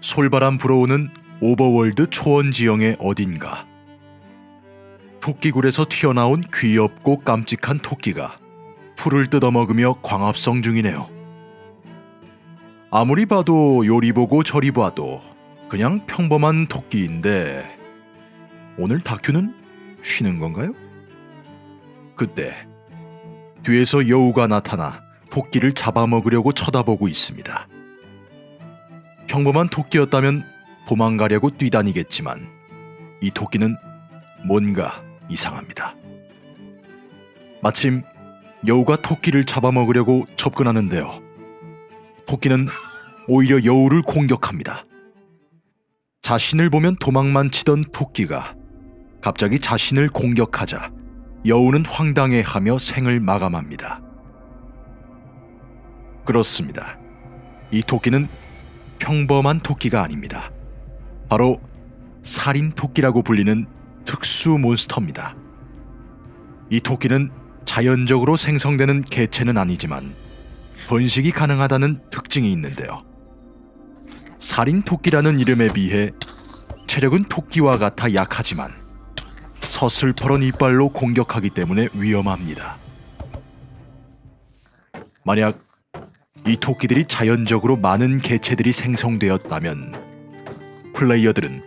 솔바람 불어오는 overworld 초원 지형의 어딘가 토끼굴에서 튀어나온 귀엽고 깜찍한 토끼가 풀을 뜯어먹으며 광합성 중이네요. 아무리 봐도 요리 보고 저리 봐도 그냥 평범한 토끼인데 오늘 다큐는 쉬는 건가요? 그때 뒤에서 여우가 나타나 토끼를 잡아먹으려고 쳐다보고 있습니다. 평범한 토끼였다면 도망가려고 뛰다니겠지만 이 토끼는 뭔가 이상합니다. 마침 여우가 토끼를 잡아먹으려고 접근하는데요. 토끼는 오히려 여우를 공격합니다. 자신을 보면 도망만 치던 토끼가 갑자기 자신을 공격하자 여우는 황당해하며 생을 마감합니다. 그렇습니다. 이 토끼는 평범한 토끼가 아닙니다. 바로 살인 토끼라고 불리는 특수 몬스터입니다. 이 토끼는 자연적으로 생성되는 개체는 아니지만 번식이 가능하다는 특징이 있는데요. 살인 토끼라는 이름에 비해 체력은 토끼와 같아 약하지만 서슬퍼런 이빨로 공격하기 때문에 위험합니다. 만약 이 토끼들이 자연적으로 많은 개체들이 생성되었다면 플레이어들은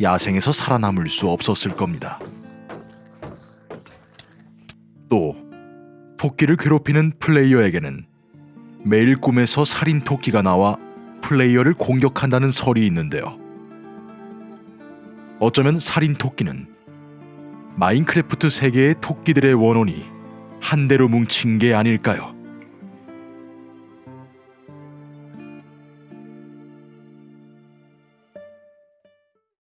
야생에서 살아남을 수 없었을 겁니다. 또 토끼를 괴롭히는 플레이어에게는 매일 꿈에서 살인 토끼가 나와 플레이어를 공격한다는 설이 있는데요. 어쩌면 살인 토끼는 마인크래프트 세계의 토끼들의 원혼이 한 대로 뭉친 게 아닐까요?